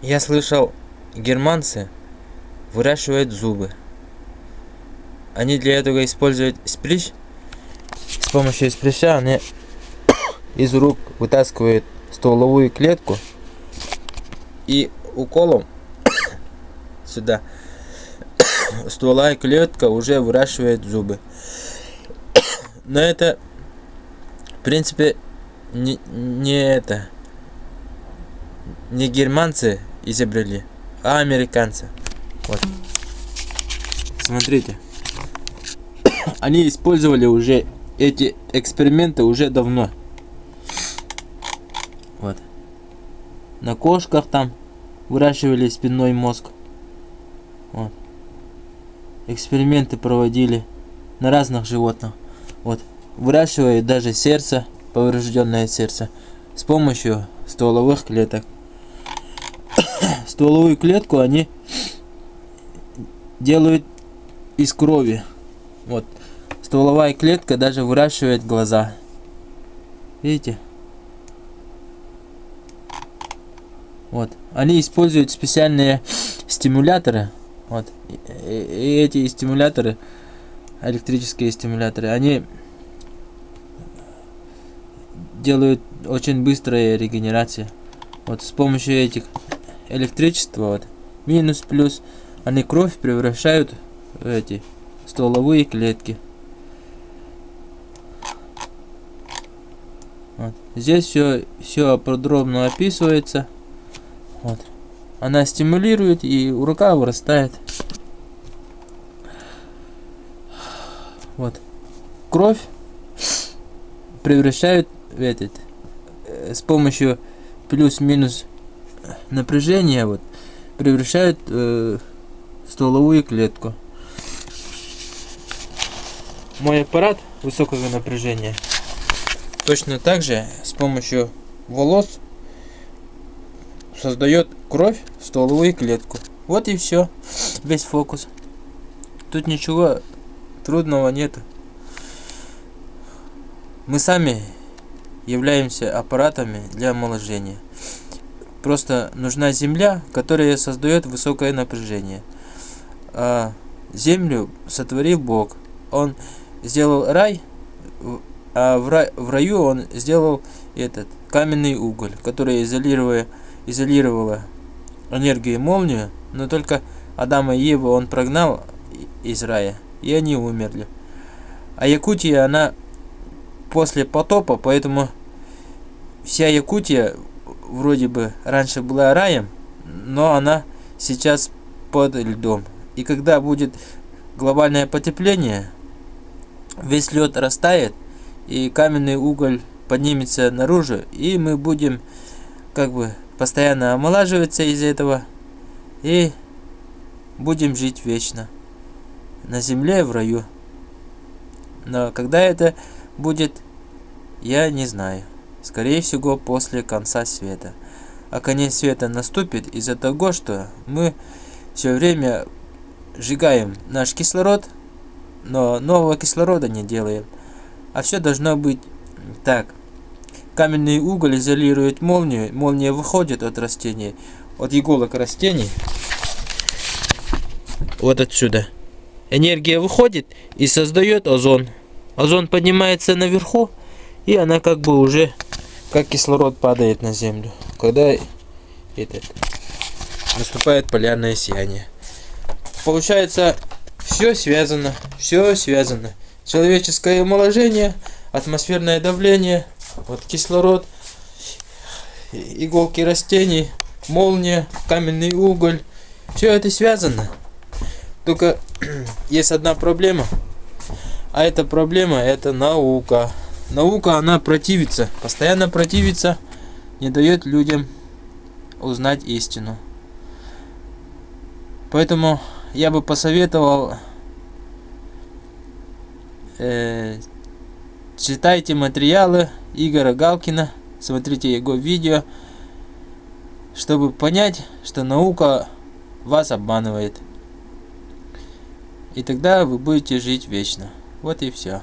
Я слышал, германцы выращивают зубы. Они для этого используют сприщ. С помощью сприща они из рук вытаскивают стволовую клетку и уколом сюда стволовая клетка уже выращивает зубы. Но это, в принципе, не, не это, не германцы изобрели, а американцы. Вот. Смотрите. Они использовали уже эти эксперименты уже давно. Вот. На кошках там выращивали спинной мозг. Вот. Эксперименты проводили на разных животных. Вот. Выращивают даже сердце, поврежденное сердце, с помощью стволовых клеток. Стволовую клетку они делают из крови. Вот. Стволовая клетка даже выращивает глаза. Видите? Вот. Они используют специальные стимуляторы. Вот. И, эти стимуляторы, электрические стимуляторы, они делают очень быстрая регенерация. Вот с помощью этих электричества, вот, минус, плюс, они кровь превращают в эти стволовые клетки. Вот. Здесь все, все подробно описывается. Вот. Она стимулирует и рука вырастает. Вот. Кровь превращают в этот э, с помощью плюс-минус напряжения вот превращают э, стволовую клетку. Мой аппарат высокого напряжения точно так же с помощью волос создает кровь в стволовую клетку. Вот и все. Весь фокус. Тут ничего трудного нету. Мы сами являемся аппаратами для омоложения. Просто нужна земля, которая создает высокое напряжение. А землю сотворил Бог. Он сделал рай, а в, рай, в раю он сделал этот каменный уголь, который изолируя, изолировала энергию молнию, но только Адама и Еву он прогнал из рая, и они умерли. А Якутия, она после потопа, поэтому вся Якутия вроде бы раньше была раем, но она сейчас под льдом. И когда будет глобальное потепление, весь лед растает, и каменный уголь поднимется наружу, и мы будем как бы постоянно омолаживаться из этого, и будем жить вечно на земле в раю. Но когда это будет, я не знаю. Скорее всего, после конца света. А конец света наступит из-за того, что мы все время сжигаем наш кислород, но нового кислорода не делаем. А все должно быть так. Каменный уголь изолирует молнию, молния выходит от растений, от иголок растений, вот отсюда. Энергия выходит и создает озон. Озон поднимается наверху, и она как бы уже, как кислород падает на землю. Когда этот, наступает полярное сияние. Получается, все связано, все связано. Человеческое омоложение, атмосферное давление, вот кислород, иголки растений, молния, каменный уголь. Все это связано. Только есть одна проблема. А эта проблема это наука. Наука, она противится, постоянно противится, не дает людям узнать истину. Поэтому я бы посоветовал э, читайте материалы Игоря Галкина, смотрите его видео, чтобы понять, что наука вас обманывает. И тогда вы будете жить вечно. Вот и все.